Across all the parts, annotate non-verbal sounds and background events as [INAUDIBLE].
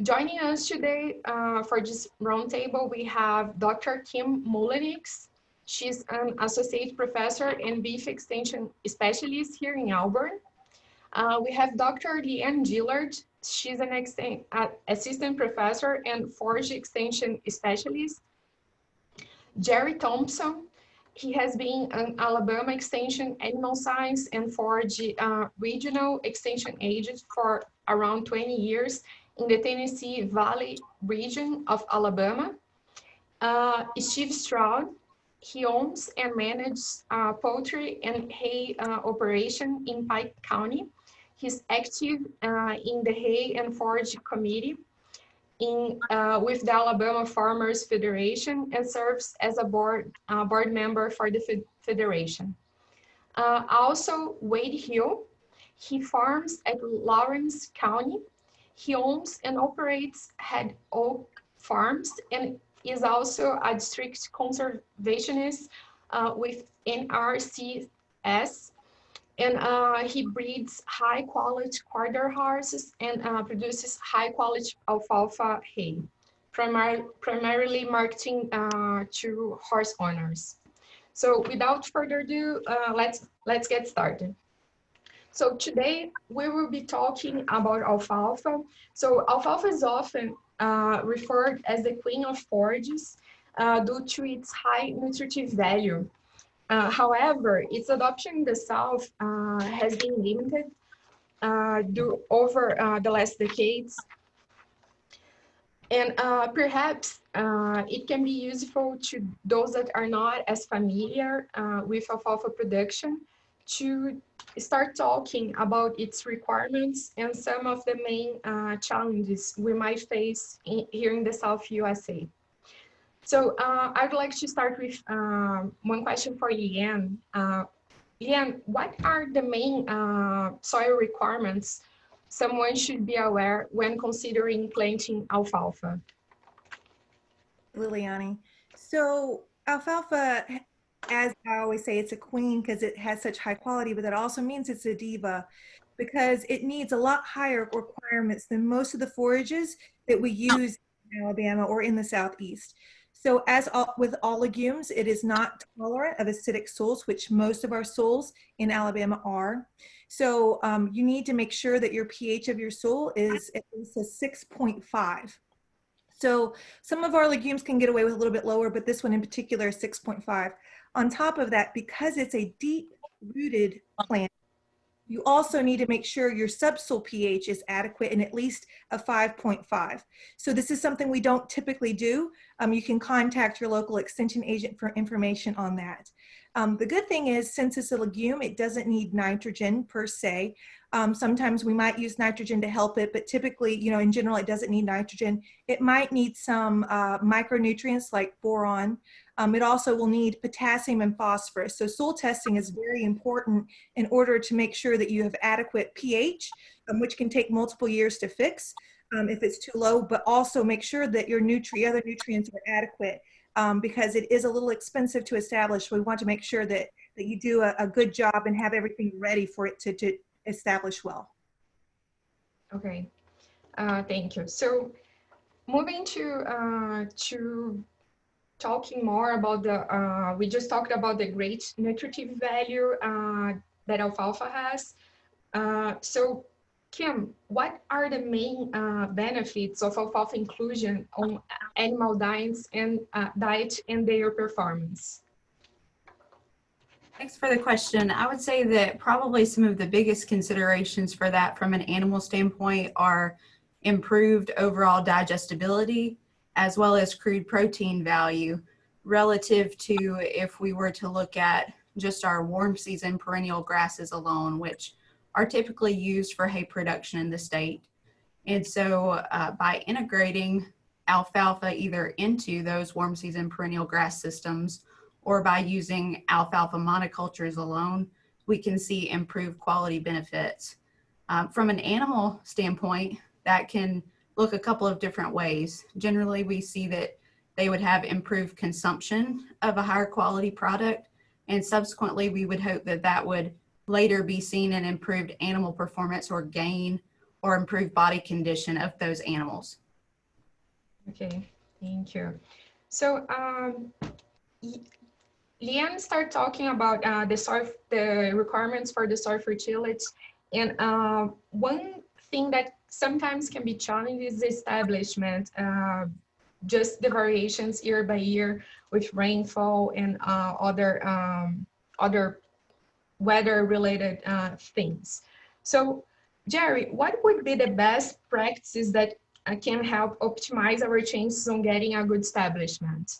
Joining us today uh, for this roundtable, we have Dr. Kim Mullenix. She's an associate professor and beef extension specialist here in Auburn. Uh, we have Dr. Leanne Gillard. She's an uh, assistant professor and forage extension specialist. Jerry Thompson. He has been an Alabama Extension Animal Science and Forage uh, Regional Extension Agent for around 20 years in the Tennessee Valley region of Alabama. Uh, Steve Stroud, he owns and manages uh, poultry and hay uh, operation in Pike County. He's active uh, in the Hay and Forage Committee in, uh, with the Alabama Farmers Federation and serves as a board, uh, board member for the federation. also, Wade Hill, he farms at Lawrence County he owns and operates Head Oak Farms and is also a district conservationist uh, with NRCS. And uh, he breeds high quality quarter horses and uh, produces high quality alfalfa hay, primar primarily marketing uh, to horse owners. So without further ado, uh, let's, let's get started. So today we will be talking about alfalfa. So alfalfa is often uh, referred as the queen of forages uh, due to its high nutritive value. Uh, however, its adoption in the South uh, has been limited uh, due over uh, the last decades. And perhaps it can be useful to those that are not as familiar with alfalfa production to start talking about its requirements and some of the main uh, challenges we might face in, here in the South USA. So uh, I'd like to start with uh, one question for Leanne. Uh, Leanne, what are the main uh, soil requirements someone should be aware when considering planting alfalfa? Liliani. So alfalfa as I always say, it's a queen because it has such high quality, but that also means it's a diva because it needs a lot higher requirements than most of the forages that we use in Alabama or in the Southeast. So as all, with all legumes, it is not tolerant of acidic soils, which most of our soils in Alabama are. So um, you need to make sure that your pH of your soil is at least a 6.5. So some of our legumes can get away with a little bit lower, but this one in particular is 6.5. On top of that, because it's a deep rooted plant, you also need to make sure your subsoil pH is adequate and at least a 5.5. So this is something we don't typically do. Um, you can contact your local extension agent for information on that. Um, the good thing is since it's a legume, it doesn't need nitrogen per se. Um, sometimes we might use nitrogen to help it, but typically, you know, in general, it doesn't need nitrogen. It might need some uh, micronutrients like boron. Um, it also will need potassium and phosphorus. So soil testing is very important in order to make sure that you have adequate pH, um, which can take multiple years to fix um, if it's too low, but also make sure that your nutri other nutrients are adequate um, because it is a little expensive to establish. We want to make sure that, that you do a, a good job and have everything ready for it to, to establish well. Okay, uh, thank you. So moving to, uh, to talking more about the, uh, we just talked about the great nutritive value uh, that alfalfa has. Uh, so Kim, what are the main uh, benefits of alfalfa inclusion on animal diets and uh, diet and their performance? Thanks for the question. I would say that probably some of the biggest considerations for that from an animal standpoint are improved overall digestibility as well as crude protein value relative to if we were to look at just our warm season perennial grasses alone, which are typically used for hay production in the state. And so uh, by integrating alfalfa either into those warm season perennial grass systems or by using alfalfa monocultures alone, we can see improved quality benefits. Um, from an animal standpoint, that can look a couple of different ways. Generally, we see that they would have improved consumption of a higher quality product, and subsequently, we would hope that that would later be seen in improved animal performance or gain or improved body condition of those animals. Okay, thank you. So, um, Leanne started talking about uh, the soil, the requirements for the soil fertility. And uh, one thing that sometimes can be challenging is establishment, uh, just the variations year by year with rainfall and uh, other, um, other weather-related uh, things. So, Jerry, what would be the best practices that uh, can help optimize our chances on getting a good establishment?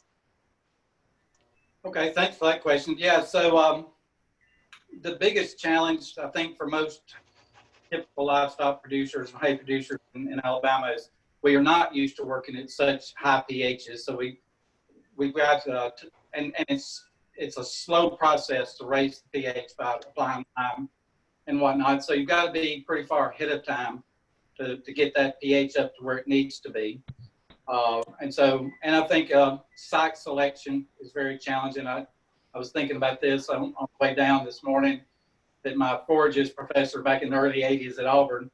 Okay, thanks for that question. Yeah, so um, the biggest challenge, I think, for most typical livestock producers, and hay producers in, in Alabama is we are not used to working at such high pHs. So we we've got uh, to, and and it's it's a slow process to raise the pH by applying time and whatnot. So you've got to be pretty far ahead of lime to, to get that pH up to where it needs to be. Uh, and so, and I think uh, site selection is very challenging. I, I was thinking about this on, on the way down this morning that my forages professor back in the early 80s at Auburn,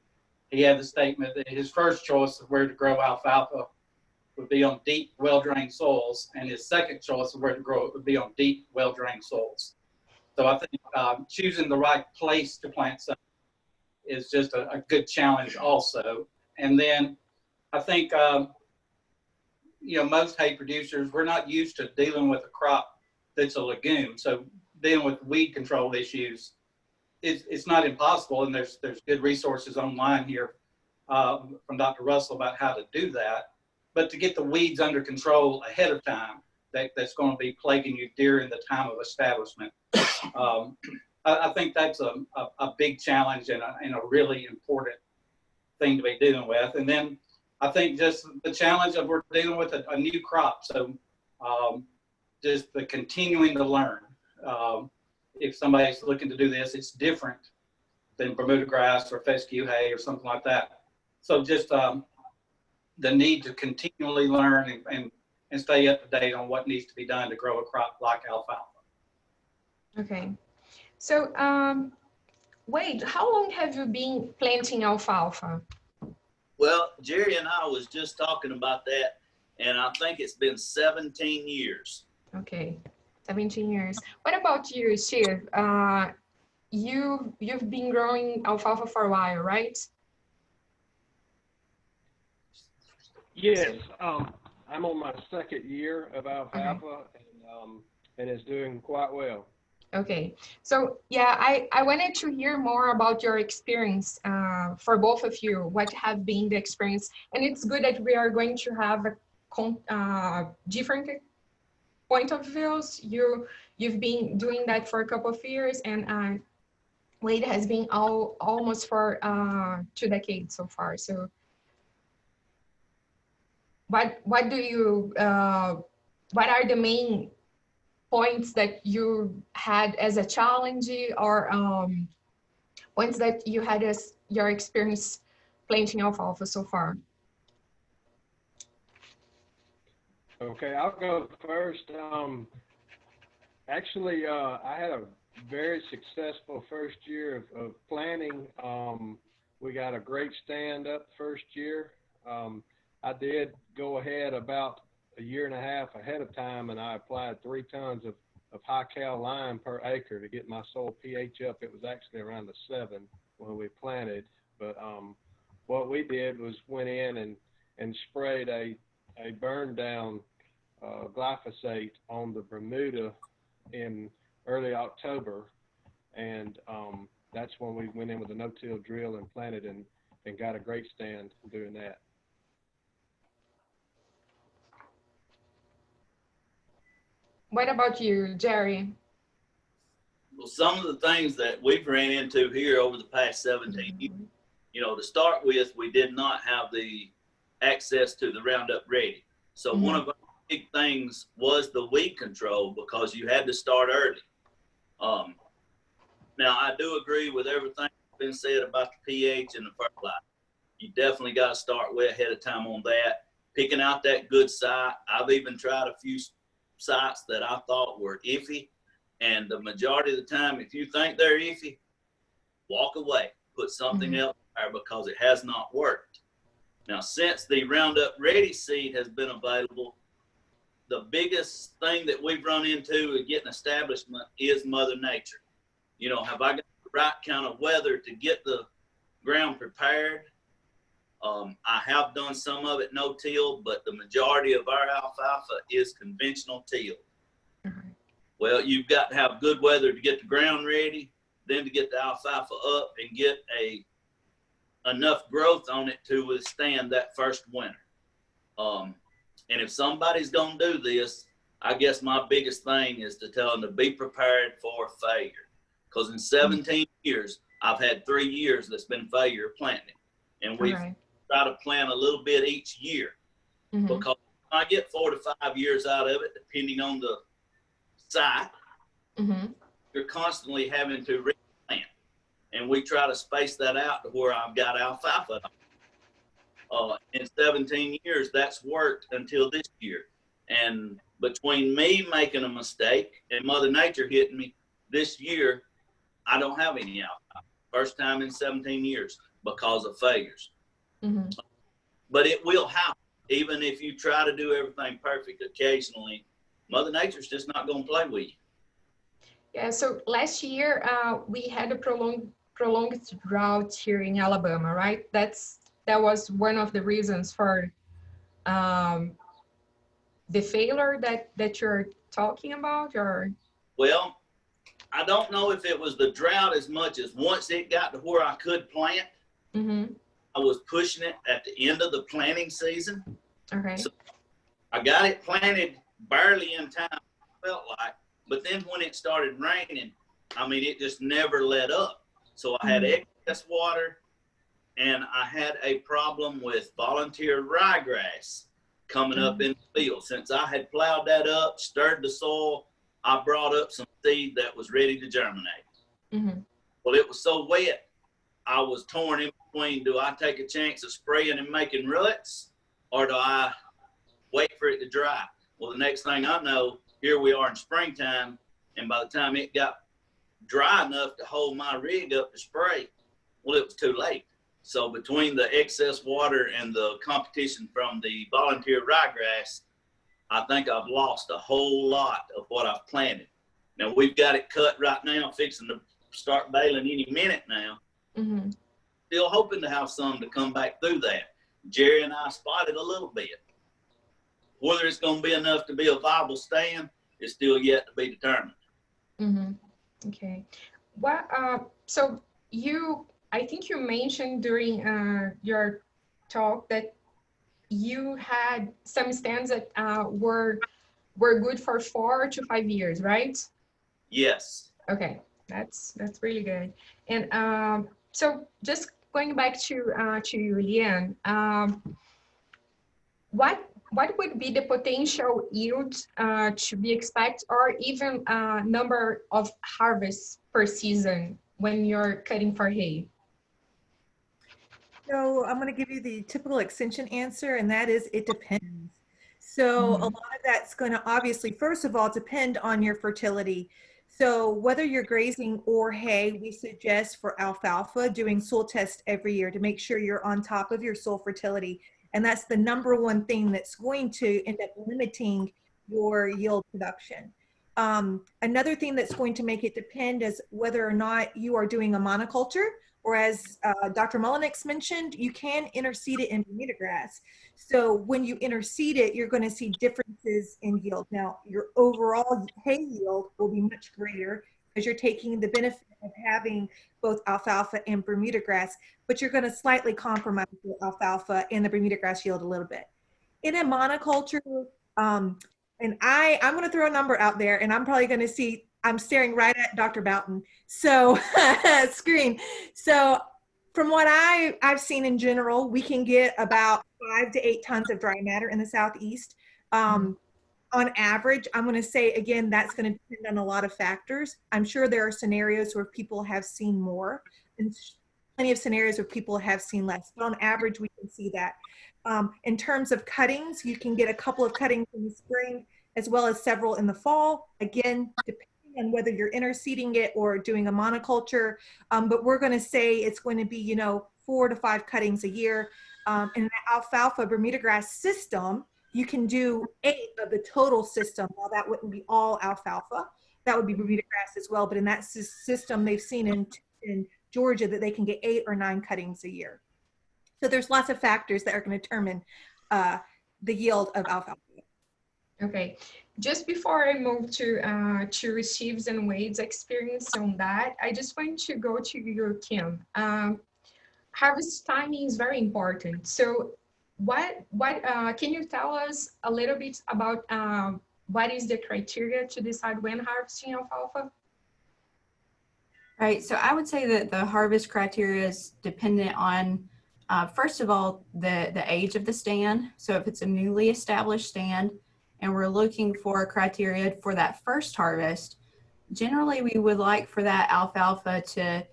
he had the statement that his first choice of where to grow alfalfa would be on deep, well-drained soils, and his second choice of where to grow it would be on deep, well-drained soils. So I think um, choosing the right place to plant something is just a, a good challenge also. And then I think, um, you know, most hay producers, we're not used to dealing with a crop that's a legume. So dealing with weed control issues, it's, it's not impossible. And there's, there's good resources online here uh, from Dr. Russell about how to do that. But to get the weeds under control ahead of time, that, that's going to be plaguing you during the time of establishment. Um, I, I, think that's a, a, a big challenge and a, and a really important thing to be dealing with. And then I think just the challenge of we're dealing with a, a new crop. So um, just the continuing to learn. Um, if somebody's looking to do this, it's different than Bermuda grass or fescue hay or something like that. So just um, the need to continually learn and, and, and stay up to date on what needs to be done to grow a crop like alfalfa. Okay. So, um, Wade, how long have you been planting alfalfa? Well, Jerry and I was just talking about that, and I think it's been 17 years. Okay, 17 years. What about you, Steve? Uh, you, you've been growing alfalfa for a while, right? Yes, um, I'm on my second year of alfalfa and, um, and it's doing quite well. Okay, so yeah, I, I wanted to hear more about your experience uh, for both of you. What have been the experience? And it's good that we are going to have a con uh, different point of views. You you've been doing that for a couple of years, and uh, Wade has been all almost for uh, two decades so far. So, what what do you uh, what are the main points that you had as a challenge or um, points that you had as your experience planting alfalfa so far? Okay, I'll go first. Um, actually, uh, I had a very successful first year of, of planting. Um, we got a great stand up first year. Um, I did go ahead about a year and a half ahead of time and I applied three tons of, of high cal lime per acre to get my soil pH up. It was actually around the seven when we planted. But um, what we did was went in and, and sprayed a, a burn down uh, glyphosate on the Bermuda in early October. And um, that's when we went in with a no-till drill and planted and, and got a great stand doing that. What about you, Jerry? Well, some of the things that we've ran into here over the past 17 years, you know, to start with, we did not have the access to the Roundup Ready. So Mhm. one of our big things was the weed control because you had to start early. Um, now, I do agree with everything that's been said about the pH and the fertilizer. You definitely got to start way ahead of time on that. Picking out that good site. I've even tried a few sites that I thought were iffy. And the majority of the time, if you think they're iffy, walk away. Put something Mhm. else there because it has not worked. Now, since the Roundup Ready seed has been available, the biggest thing that we've run into in getting establishment is Mother Nature. You know, have I got the right kind of weather to get the ground prepared? Um, I have done some of it no till, but the majority of our alfalfa is conventional till. Mhm. Well, you've got to have good weather to get the ground ready, then to get the alfalfa up and get a enough growth on it to withstand that first winter. Um, and if somebody's gonna do this, I guess my biggest thing is to tell them to be prepared for failure. Because in 17 years, I've had three years that's been failure planting, and we Alright. try to plant a little bit each year Mhm. because I get four to five years out of it, depending on the site. Mhm. You're constantly having to and we try to space that out to where I've got alfalfa. Uh, in 17 years, that's worked until this year, and between me making a mistake and Mother Nature hitting me this year, I don't have any alfalfa. First time in 17 years because of failures Mhm. but it will happen. Even if you try to do everything perfect, occasionally, Mother Nature's just not going to play with you. Yeah, so last year uh, we had a prolonged prolonged drought here in Alabama, right? That's that was one of the reasons for um, the failure that that you're talking about, or Well, I don't know if it was the drought as much as once it got to where I could plant, mm-hmm. I was pushing it at the end of the planting season. okay, So- I got it planted barely in time, felt like, but then when it started raining, I mean, it just never let up. So I had excess water and I had a problem with volunteer ryegrass coming up in the field. Since I had plowed that up, stirred the soil, I brought up some seed that was ready to germinate. mm-hmm. Well, it was so wet, I was torn in between. Do I take a chance of spraying and making ruts, or do I wait for it to dry? Well, the next thing I know, here we are in springtime, and by the time it got dry enough to hold my rig up to spray, well, it was too late. So between the excess water and the competition from the volunteer ryegrass, I think I've lost a whole lot of what I've planted. Now we've got it cut right now, fixing to start baling any minute now. Mm-hmm. Still hoping to have some to come back through that. Jerry and I spotted a little bit. Whether it's going to be enough to be a viable stand is still yet to be determined. Mm-hmm. Okay. What? Uh, so you, I think you mentioned during uh, your talk that you had some stands that uh, were were good for four to five years, right? Yes. Okay, that's that's really good. And um, so just going back to uh, to you, um, what what would be the potential yield uh, to be expected, or even uh, number of harvests per season when you're cutting for hay? So I'm going to give you the typical extension answer, and that is it depends. So a Mhm. lot of that's going to obviously, first of all, depend on your fertility. So whether you're grazing or hay, we suggest for alfalfa doing soil tests every year to make sure you're on top of your soil fertility. And that's the number one thing that's going to end up limiting your yield production. Um, another thing that's going to make it depend is whether or not you are doing a monoculture or as uh, Dr. Mullenix mentioned, you can interseed it in Bermuda grass. So when you interseed it, you're going to see differences in yield. Now, your overall hay yield will be much greater because you're taking the benefit of having both alfalfa and Bermuda grass, but you're going to slightly compromise the alfalfa and the Bermuda grass yield a little bit. In a monoculture, um, and I, I'm going to throw a number out there, and I'm probably going to see. I'm staring right at Dr. Bouton. So [LAUGHS] screen. So from what I, I've seen in general, we can get about five to eight tons of dry matter in the southeast. Um, on average, I'm going to say again, that's going to depend on a lot of factors. I'm sure there are scenarios where people have seen more, and plenty of scenarios where people have seen less. But on average, we can see that. Um, in terms of cuttings, you can get a couple of cuttings in the spring as well as several in the fall. Again, depending on whether you're interseeding it or doing a monoculture. Um, but we're going to say it's going to be, you know, four to five cuttings a year. Um, in the alfalfa Bermuda grass system, you can do eight of the total system. Well, that wouldn't be all alfalfa. That would be Bermuda grass as well. But in that system, they've seen in, in Georgia that they can get eight or nine cuttings a year. So there's lots of factors that are going to determine uh, the yield of alfalfa. Okay, just before I move to uh, to Steve's and Wade's experience on that, I just want to go to you, Kim. Um, harvest timing is very important. So, what what uh, can you tell us a little bit about um, what is the criteria to decide when harvesting alfalfa? Right. So I would say that the harvest criteria is dependent on, uh, first of all, the, the age of the stand. So if it's a newly established stand and we're looking for a criteria for that first harvest, generally we would like for that alfalfa to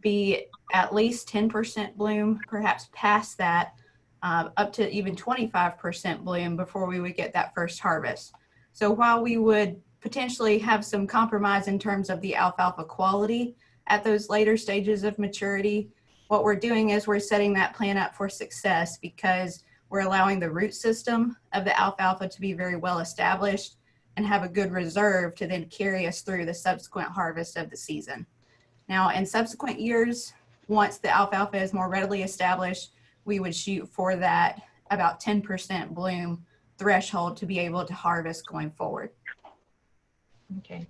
be at least 10% bloom, perhaps past that, uh, up to even 25% bloom before we would get that first harvest. So while we would potentially have some compromise in terms of the alfalfa quality, at those later stages of maturity, what we're doing is we're setting that plant up for success because we're allowing the root system of the alfalfa to be very well established and have a good reserve to then carry us through the subsequent harvest of the season. Now, in subsequent years, once the alfalfa is more readily established, we would shoot for that about 10% bloom threshold to be able to harvest going forward. Okay.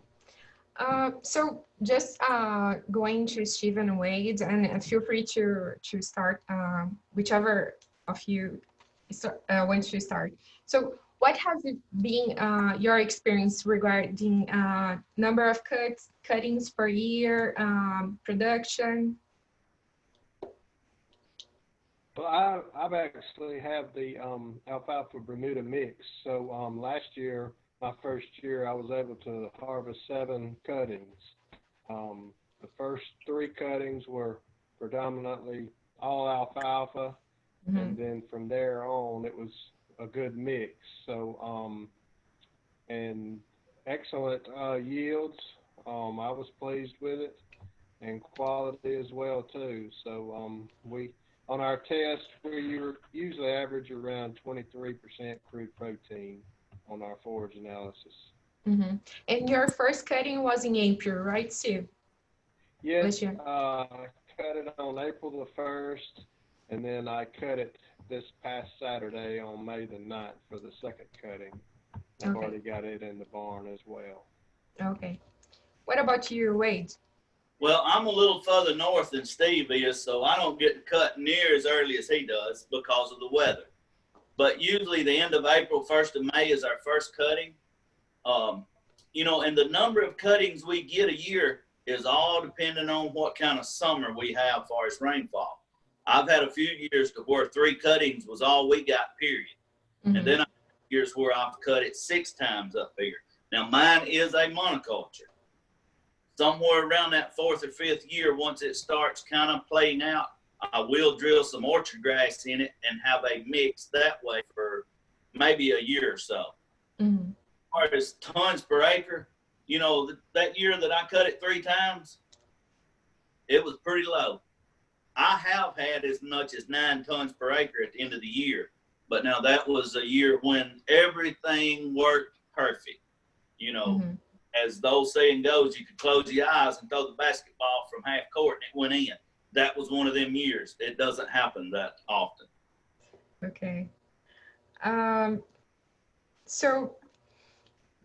Uh, so just uh, going to Steve and Wade, and uh, feel free to to start um, whichever of you uh, wants to start. So what has been uh, your experience regarding uh, number of cuts, cuttings per year, um, production? Well, I, I've actually have the um, alfalfa Bermuda mix. So um, last year, my first year, I was able to harvest seven cuttings. Um, the first three cuttings were predominantly all alfalfa, Mhm. and then from there on, it was a good mix. So, um, and excellent uh, yields. Um, I was pleased with it, and quality as well too. So, um, we on our test, we usually average around 23% crude protein on our forage analysis. Mhm. And your first cutting was in April, right, Steve? Yes, uh, I cut it on April the 1st, and then I cut it this past Saturday on May the 9th for the second cutting. I've Okay. already got it in the barn as well. Okay. What about you, Wade? Well, I'm a little further north than Steve is, so I don't get to cut near as early as he does because of the weather. But usually the end of April, first of May is our first cutting. Um, you know, and the number of cuttings we get a year is all depending on what kind of summer we have far as rainfall. I've had a few years to where three cuttings was all we got, period. Mhm. And then I years where I've cut it six times up here. Now mine is a monoculture. Somewhere around that fourth or fifth year, once it starts kind of playing out, I will drill some orchard grass in it and have a mix that way for maybe a year or so. Mhm. As far as tons per acre, you know, th- that year that I cut it three times, it was pretty low. I have had as much as nine tons per acre at the end of the year, but now that was a year when everything worked perfect. You know, Mhm. As the old saying goes, you could close your eyes and throw the basketball from half court and it went in. That was one of them years. It doesn't happen that often. Okay. Um, so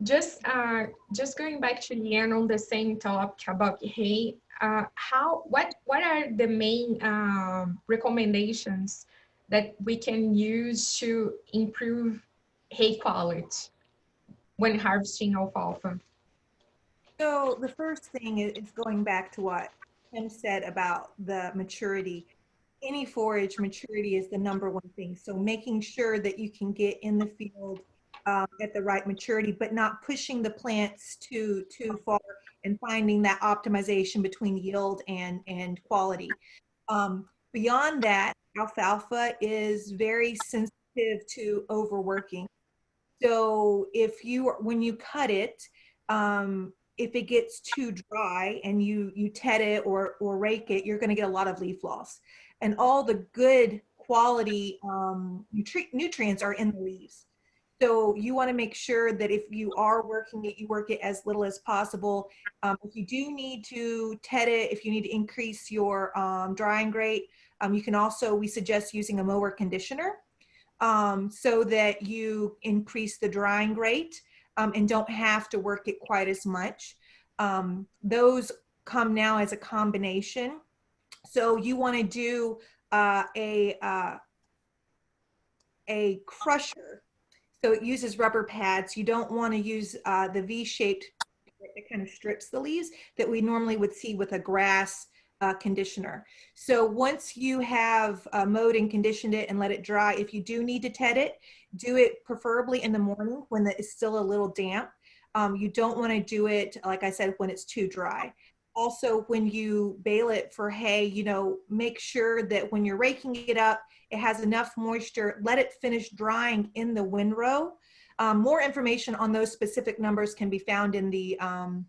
just uh, just going back to Leanne on the same topic about hay, uh, how what what are the main um, recommendations that we can use to improve hay quality when harvesting alfalfa? So the first thing is, going back to what Kim said about the maturity. Any forage maturity is the number one thing. So making sure that you can get in the field um, at the right maturity, but not pushing the plants too too far and finding that optimization between yield and and quality. Um, beyond that, alfalfa is very sensitive to overworking. So if you when you cut it, um, if it gets too dry and you you ted it or or rake it, you're going to get a lot of leaf loss. And all the good quality um, nutri- nutrients are in the leaves. So you want to make sure that if you are working it, you work it as little as possible. Um, if you do need to ted it, if you need to increase your um, drying rate, um, you can also, we suggest using a mower conditioner um, so that you increase the drying rate um, and don't have to work it quite as much. Um, those come now as a combination. So you want to do uh, a uh, a crusher. So it uses rubber pads. You don't want to use uh, the V-shaped that kind of strips the leaves that we normally would see with a grass uh, conditioner. So once you have uh, mowed and conditioned it and let it dry, if you do need to ted it, do it preferably in the morning when it's still a little damp. Um, you don't want to do it, like I said, when it's too dry. Also, when you bale it for hay, you know, make sure that when you're raking it up, it has enough moisture. Let it finish drying in the windrow. Um, more information on those specific numbers can be found in the um,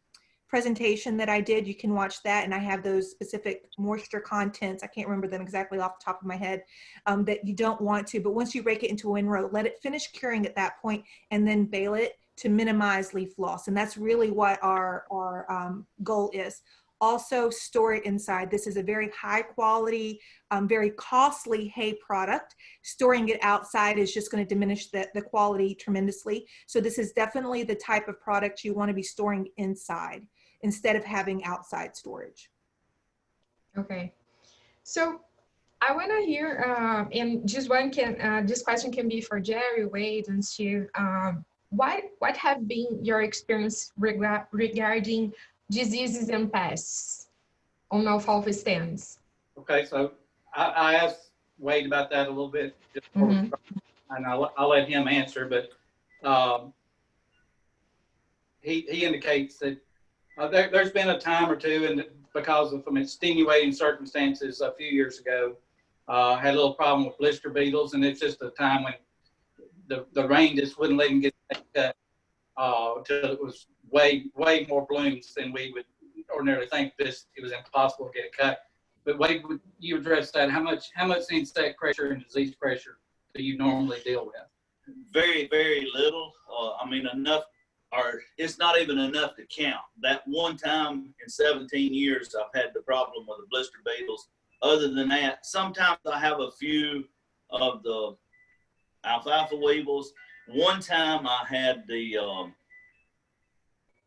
presentation that I did. You can watch that, and I have those specific moisture contents. I can't remember them exactly off the top of my head um, that you don't want to. But once you rake it into a windrow, let it finish curing at that point, and then bale it to minimize leaf loss. And that's really what our, our um, goal is. Also store it inside. This is a very high quality, um, very costly hay product. Storing it outside is just gonna diminish the, the quality tremendously. So this is definitely the type of product you wanna be storing inside instead of having outside storage. Okay. So I want to hear, uh, and just one can, uh, this question can be for Jerry, Wade, and Steve. Um, what, what have been your experience rega regarding diseases and pests on alfalfa stands? Okay, so I, I asked Wade about that a little bit, just before Mhm. and I'll, I'll let him answer, but, um, he, he indicates that, uh, there, there's been a time or two, and because of some extenuating circumstances a few years ago, uh, had a little problem with blister beetles, and it's just a time when the, the rain just wouldn't let them get cut, uh, till it was way, way more blooms than we would ordinarily think this, it was impossible to get it cut. But Wade, would you address that? How much, how much insect pressure and disease pressure do you normally deal with? Very, very little. Uh, I mean, enough, or it's not even enough to count. That one time in 17 years, I've had the problem with the blister beetles. Other than that, sometimes I have a few of the alfalfa weevils. One time I had the um,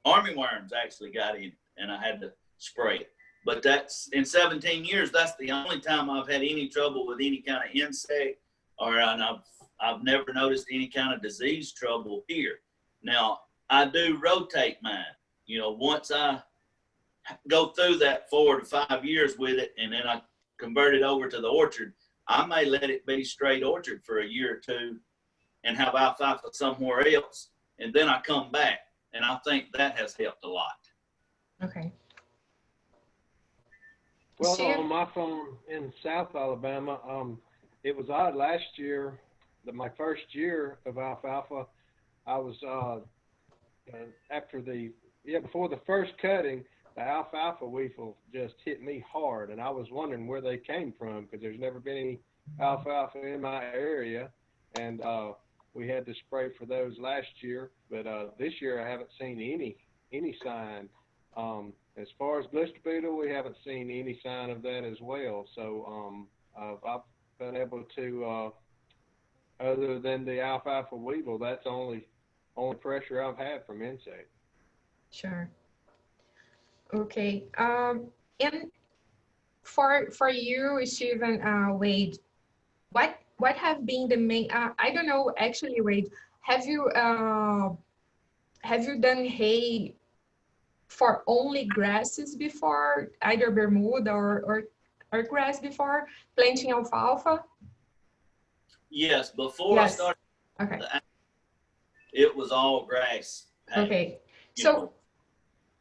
army worms actually got in, and I had to spray it. But that's in 17 years. That's the only time I've had any trouble with any kind of insect, or and I've I've never noticed any kind of disease trouble here. Now I do rotate mine. You know, once I go through that four to five years with it, and then I convert it over to the orchard, I may let it be straight orchard for a year or two, and have alfalfa somewhere else, and then I come back, and I think that has helped a lot. Okay. Well, Steve? on my phone in South Alabama, um, it was odd last year, that my first year of alfalfa, I was, uh, uh, after the, yeah, before the first cutting, the alfalfa weevil just hit me hard and I was wondering where they came from because there's never been any alfalfa in my area. And, uh, we had to spray for those last year, but, uh, this year I haven't seen any, any sign. Um, as far as blister beetle, we haven't seen any sign of that as well. So um, I've, I've been able to, uh, other than the alfalfa weevil, that's only only pressure I've had from insects. Sure. Okay. Um, and for for you, Stephen uh, Wade, what what have been the main? Uh, I don't know actually, Wade. Have you uh, have you done hay for only grasses before, either Bermuda or or, or grass before planting alfalfa? Yes, before Yes. I started, Okay. It was all grass. Okay. So know.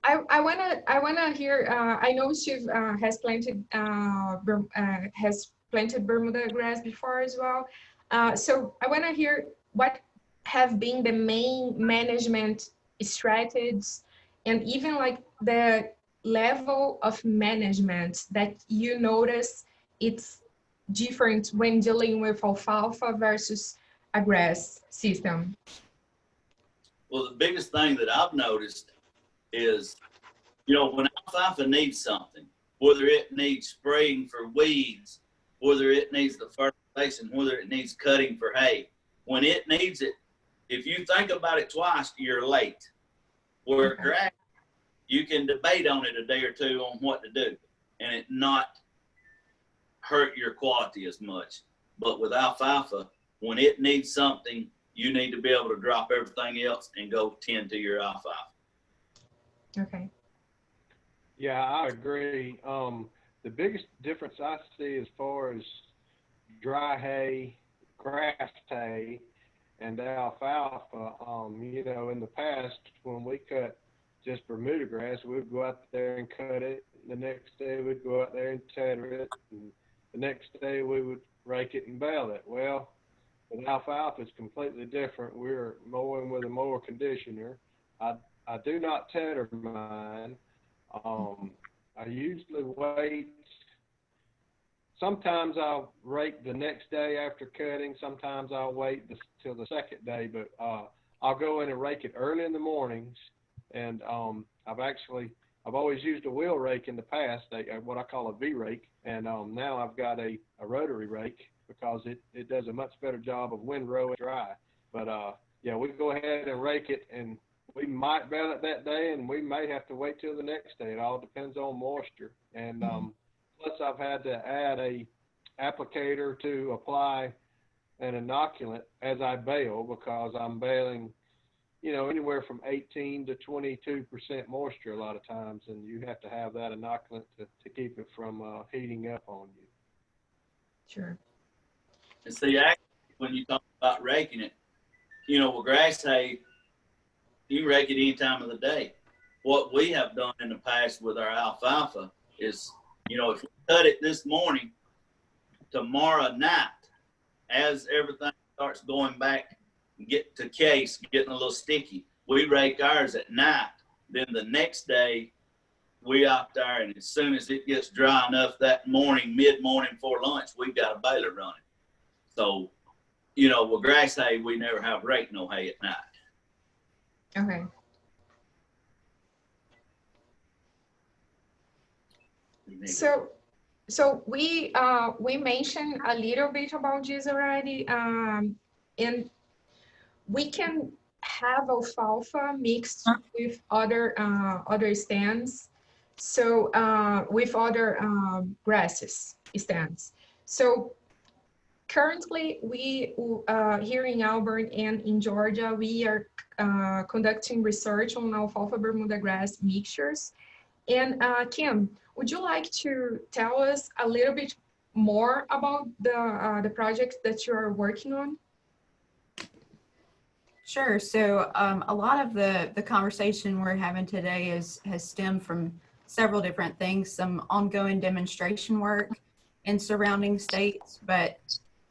I, I wanna I wanna hear. Uh, I know Steve uh, has planted uh, uh, has planted Bermuda grass before as well. Uh, so I wanna hear what have been the main management strategies and even like the level of management that you notice it's different when dealing with alfalfa versus a grass system? Well, the biggest thing that I've noticed is, you know, when alfalfa needs something, whether it needs spraying for weeds, whether it needs the fertilization, whether it needs cutting for hay, when it needs it, if you think about it twice, you're late. Where Okay. grass, you can debate on it a day or two on what to do and it not hurt your quality as much. But with alfalfa, when it needs something, you need to be able to drop everything else and go tend to your alfalfa. Okay. Yeah, I agree. Um, the biggest difference I see as far as dry hay, grass hay, and alfalfa, um, you know, in the past when we cut just Bermuda grass, we'd go out there and cut it. The next day we'd go out there and tedder it. And the next day we would rake it and bale it. Well, with alfalfa, it's completely different. We're mowing with a mower conditioner. I, I do not tedder mine. Um, I usually wait. Sometimes I'll rake the next day after cutting. Sometimes I'll wait the, till the second day, but uh, I'll go in and rake it early in the mornings. And um, I've actually I've always used a wheel rake in the past, a, a, what I call a V rake, and um, now I've got a, a rotary rake because it, it does a much better job of windrow and dry. But uh, yeah, we go ahead and rake it, and we might bale it that day, and we may have to wait till the next day. It all depends on moisture. And um, plus, I've had to add a applicator to apply an inoculant as I bale because I'm baling, you know, anywhere from 18 to 22 percent moisture a lot of times, and you have to have that inoculant to, to keep it from uh, heating up on you. Sure. And see, actually, when you talk about raking it, you know, with grass hay, you rake it any time of the day. What we have done in the past with our alfalfa is, you know, if we cut it this morning, tomorrow night, as everything starts going back, get to case, getting a little sticky, we rake ours at night. Then the next day, we out there, and as soon as it gets dry enough that morning, mid morning before lunch, we've got a baler running. So, you know, with grass hay, we never have rake no hay at night. Okay. So, so we, uh, we mentioned a little bit about this already, um, and we can have alfalfa mixed with other, uh, other stands. So, uh, with other, um, grasses stands. So currently we, uh, here in Auburn and in Georgia, we are, uh, conducting research on alfalfa Bermuda grass mixtures. And, uh, Kim, would you like to tell us a little bit more about the uh, the projects that you are working on? Sure. So um, a lot of the the conversation we're having today is has stemmed from several different things, some ongoing demonstration work in surrounding states, but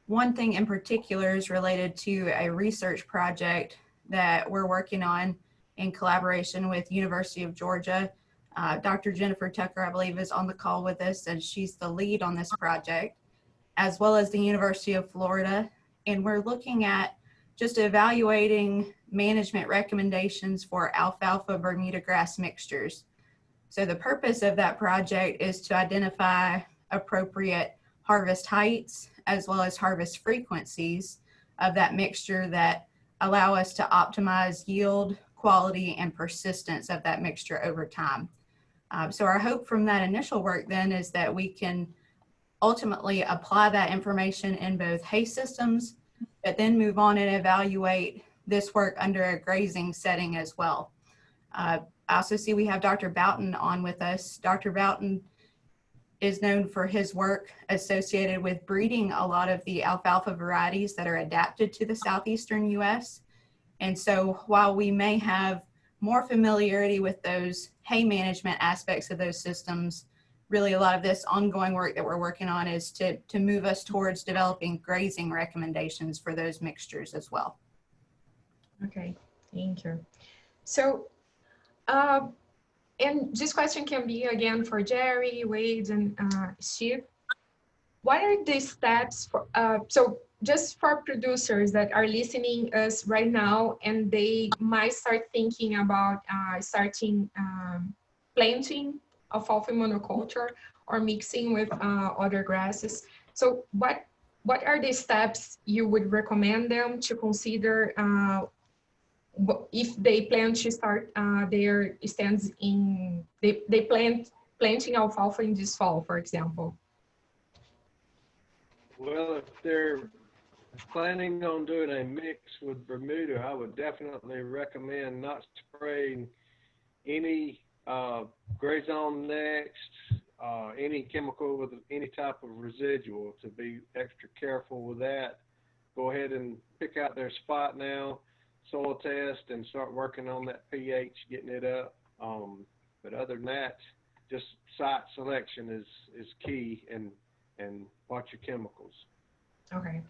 one thing in particular is related to a research project that we're working on in collaboration with University of Georgia. Uh, Dr. Jennifer Tucker, I believe, is on the call with us, and she's the lead on this project, as well as the University of Florida. And we're looking at just evaluating management recommendations for alfalfa Bermuda grass mixtures. So the purpose of that project is to identify appropriate harvest heights as well as harvest frequencies of that mixture that allow us to optimize yield, quality, and persistence of that mixture over time. Uh, so our hope from that initial work then is that we can ultimately apply that information in both hay systems but then move on and evaluate this work under a grazing setting as well. Uh, I also see we have Dr. Bouton on with us. Dr. Bouton is known for his work associated with breeding a lot of the alfalfa varieties that are adapted to the southeastern US. And so while we may have more familiarity with those hay management aspects of those systems, really a lot of this ongoing work that we're working on is to, to move us towards developing grazing recommendations for those mixtures as well. Okay, thank you. So, uh, and this question can be again for Jerry, Wade, and uh, Steve. what are the steps for, uh, so just for producers that are listening us right now and they might start thinking about uh, starting um, planting alfalfa monoculture or mixing with uh, other grasses. So what what are the steps you would recommend them to consider uh, if they plan to start uh, their stands in they, they plant planting alfalfa in this fall, for example? Well, if they're planning on doing a mix with Bermuda, I would definitely recommend not spraying any uh, GrazonNext, uh, any chemical with any type of residual to be extra careful with that. Go ahead and pick out their spot now, soil test, and start working on that pH, getting it up. Um, but other than that, just site selection is, is key and, and watch your chemicals. Okay.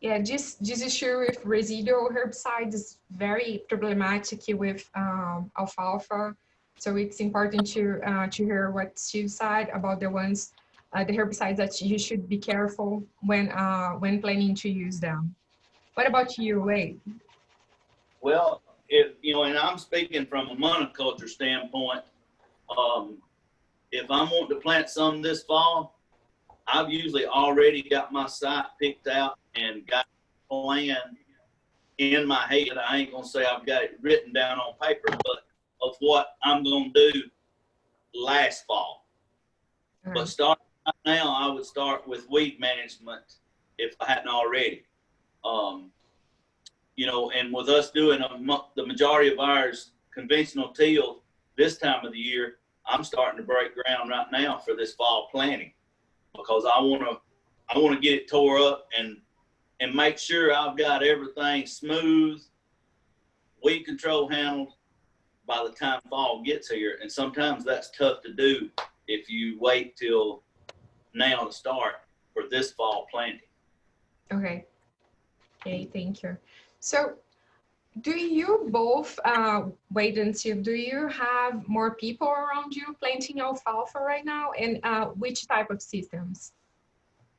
Yeah, this this issue with residual herbicides is very problematic with um, alfalfa. So it's important to uh, to hear what Steve said about the ones, uh, the herbicides that you should be careful when uh, when planning to use them. What about you? Well, if, you know, and I'm speaking from a monoculture standpoint, um, if I'm wanting to plant some this fall, I've usually already got my site picked out and got a plan in my head. I ain't gonna say I've got it written down on paper, but of what I'm gonna do last fall. But starting now, I would start with weed management if I hadn't already. Um, you know, and with us doing a, the majority of ours conventional till this time of the year, I'm starting to break ground right now for this fall planting because I want to, I want to get it tore up and and make sure I've got everything smooth, weed control handled by the time fall gets here. And sometimes that's tough to do if you wait till now to start for this fall planting. Okay. Okay, thank you. So do you both, uh, and Steve, do you have more people around you planting alfalfa right now? And uh, which type of systems?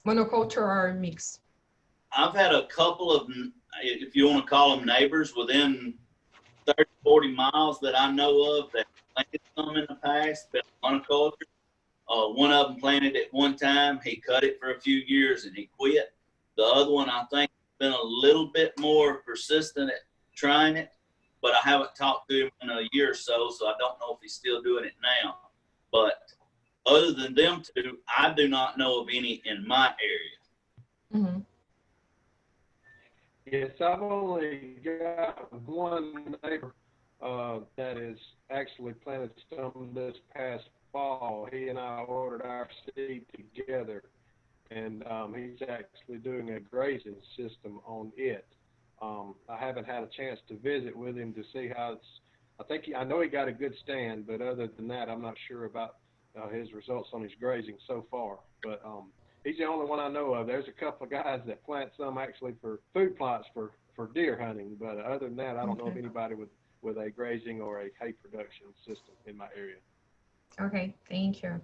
Monoculture or mix? I've had a couple of, if you want to call them neighbors, within 30, 40 miles that I know of that planted some in the past, monoculture. Uh, one of them planted at one time. He cut it for a few years and he quit. The other one, I think, been a little bit more persistent at trying it, but I haven't talked to him in a year or so, so I don't know if he's still doing it now. But other than them two, I do not know of any in my area. Mm -hmm. Yes, I've only got one neighbor uh, that is actually planted some this past fall. He and I ordered our seed together, and um, he's actually doing a grazing system on it. Um, I haven't had a chance to visit with him to see how it's. I think he, I know he got a good stand, but other than that, I'm not sure about uh, his results on his grazing so far. But um, he's the only one I know of. There's a couple of [LAUGHS] guys that plant some actually for food plots for, for deer hunting, but other than that, I don't know of anybody with, with a grazing or a hay production system in my area. Okay, thank you.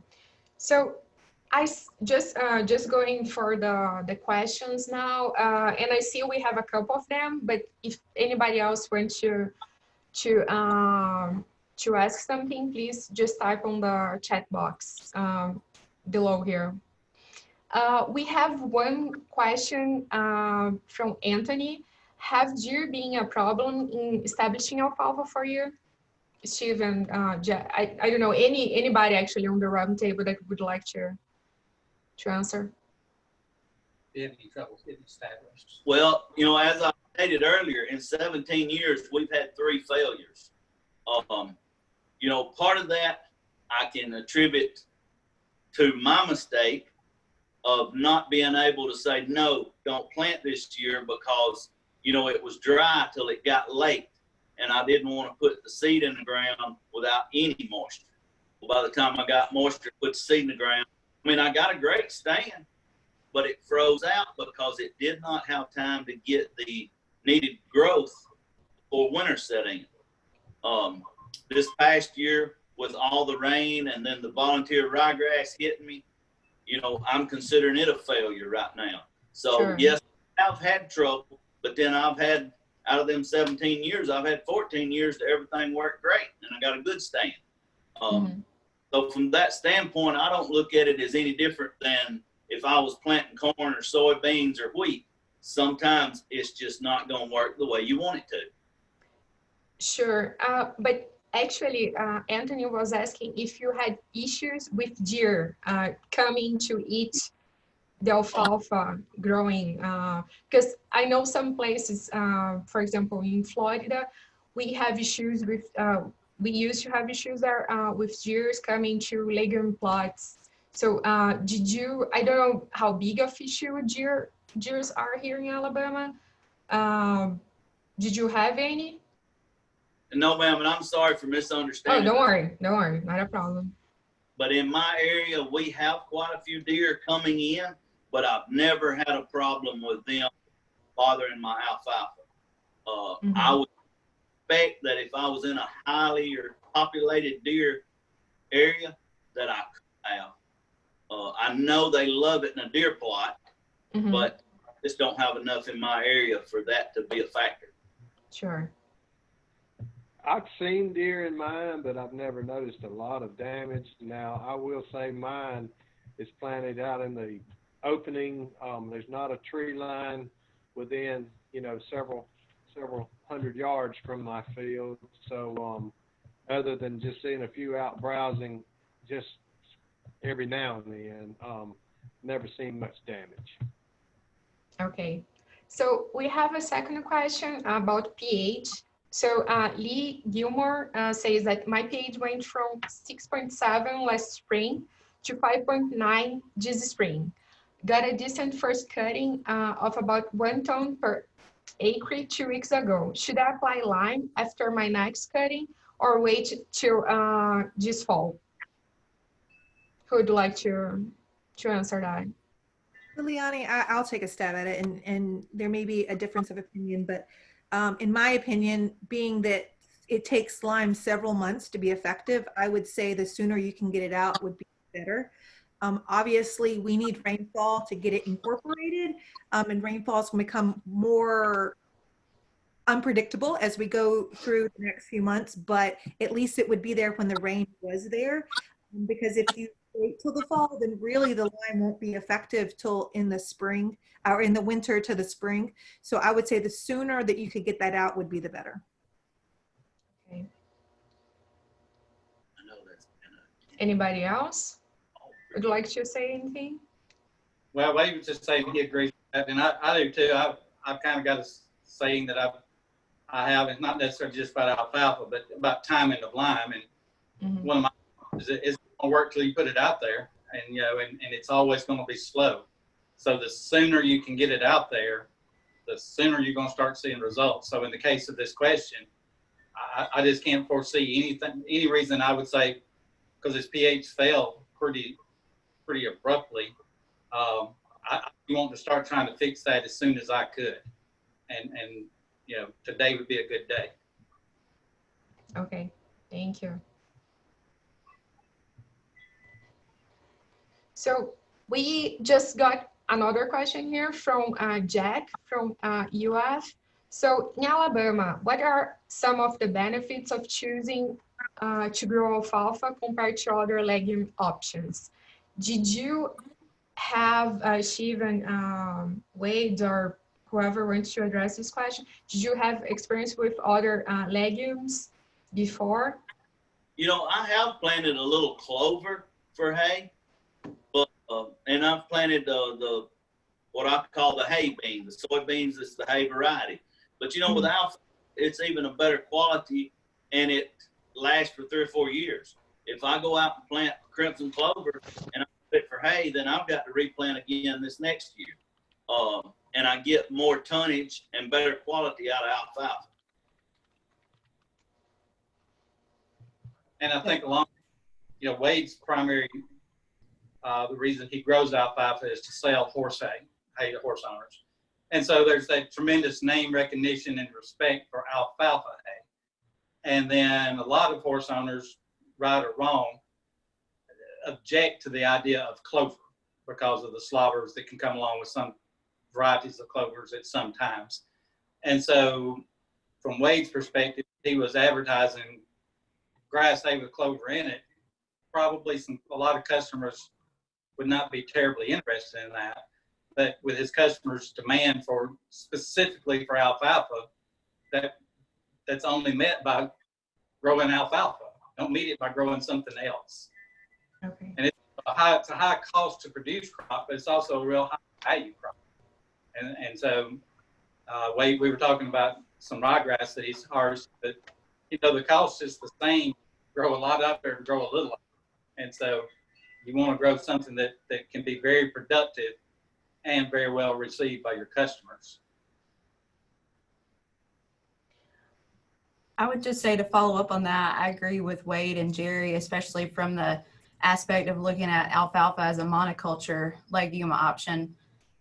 So I just, uh, just going for the, the questions now, uh, and I see we have a couple of them, but if anybody else wants to, to, um, to ask something, please just type on the chat box, um, below here. Uh, we have one question, uh, from Anthony. Have deer been a problem in establishing alfalfa for you? Steven, uh, I, I don't know, any, anybody actually on the round table that would like to, to answer? We have any trouble getting established? Well, you know, as I stated earlier, in 17 years, we've had three failures. Um, you know, part of that I can attribute to my mistake of not being able to say, no, don't plant this year because, you know, it was dry till it got late and I didn't want to put the seed in the ground without any moisture. Well, by the time I got moisture, put the seed in the ground, I mean, I got a great stand, but it froze out because it did not have time to get the needed growth for winter setting. Um, this past year with all the rain and then the volunteer ryegrass hitting me, you know, I'm considering it a failure right now. So Sure. yes, I've had trouble, but then I've had out of them 17 years, I've had 14 years that everything worked great, and I got a good stand. Um, Mhm. So from that standpoint, I don't look at it as any different than if I was planting corn or soybeans or wheat. Sometimes it's just not going to work the way you want it to. Sure, uh, but actually, uh, Anthony was asking if you had issues with deer uh, coming to eat the alfalfa growing. Because I know some places, uh, for example, in Florida, we have issues with, uh, we used to have issues there uh, with deers coming to legume plots. So uh, did you, I don't know how big of issue deer, deers are here in Alabama. Um, Did you have any? No, ma'am, and I'm sorry for misunderstanding. Oh, don't worry, don't worry, not a problem. But in my area, we have quite a few deer coming in, but I've never had a problem with them bothering my alfalfa. Uh, Mhm. I would expect that if I was in a highly or populated deer area, that I could have. Uh, I know they love it in a deer plot, Mhm, but just don't have enough in my area for that to be a factor. Sure, I've seen deer in mine, but I've never noticed a lot of damage. Now, I will say mine is planted out in the opening. Um, there's not a tree line within, you know, several, several hundred yards from my field. So, um, other than just seeing a few out browsing, just every now and then, um, never seen much damage. okay. So we have a second question about pH. So uh, Lee Gilmore uh, says that my pH went from 6.7 last spring to 5.9 this spring. Got a decent first cutting uh, of about one ton per acre two weeks ago. Should I apply lime after my next cutting or wait till uh, this fall? Who would like to, to answer that? Liliani, I, I'll take a stab at it, and, and there may be a difference of opinion, but um, in my opinion, being that it takes lime several months to be effective, I would say the sooner you can get it out would be better. Um, obviously, we need rainfall to get it incorporated, um, and rainfalls can become more unpredictable as we go through the next few months, but at least it would be there when the rain was there. Um, Because if you wait till the fall, then really the lime won't be effective till in the spring or in the winter to the spring. So I would say the sooner that you could get that out would be the better. Okay. Anybody else would like to say anything? Well, Wade was just saying he agrees with that, and I, I do too. I've, I've kind of got a saying that I've, I have, it's not necessarily just about alfalfa, but about timing of lime. And Mhm. one of my, is it, it's gonna work till you put it out there and, you know, and, and it's always gonna be slow. So the sooner you can get it out there, the sooner you're gonna start seeing results. So in the case of this question, I, I just can't foresee anything, any reason I would say, because its pH fell pretty, pretty abruptly. Um, I, I want to start trying to fix that as soon as I could. And, and, you know, today would be a good day. Okay, thank you. So we just got another question here from uh, Jack from uh, UF. So in Alabama, what are some of the benefits of choosing uh, to grow alfalfa compared to other legume options? Did you have, uh, Shivan, um, Wade, or whoever wants to address this question, did you have experience with other uh, legumes before? You know, I have planted a little clover for hay, but uh, and I've planted uh, the what I call the hay bean. The soybeans is the hay variety. But you know, with alfalfa, it's even a better quality, and it lasts for three or four years. If I go out and plant crimson clover and I put it for hay, then I've got to replant again this next year, uh, and I get more tonnage and better quality out of alfalfa. And I think along, you know, Wade's primary, uh, the reason he grows alfalfa is to sell horse hay, hay to horse owners. And so there's that tremendous name recognition and respect for alfalfa hay. And then a lot of horse owners, right or wrong, object to the idea of clover because of the slobbers that can come along with some varieties of clovers at some times. And so from Wade's perspective, he was advertising grass hay with clover in it. Probably some, a lot of customers would not be terribly interested in that. But with his customers' demand for specifically for alfalfa, that that's only met by growing alfalfa. Don't meet it by growing something else. Okay. A high, it's a high cost to produce crop, but it's also a real high value crop. And, and so, uh, Wade, we were talking about some ryegrass that he's harvested, but you know, the cost is the same, grow a lot up there and grow a little. up. And so you want to grow something that, that can be very productive and very well received by your customers. I would just say to follow up on that, I agree with Wade and Jerry, especially from the aspect of looking at alfalfa as a monoculture legume option.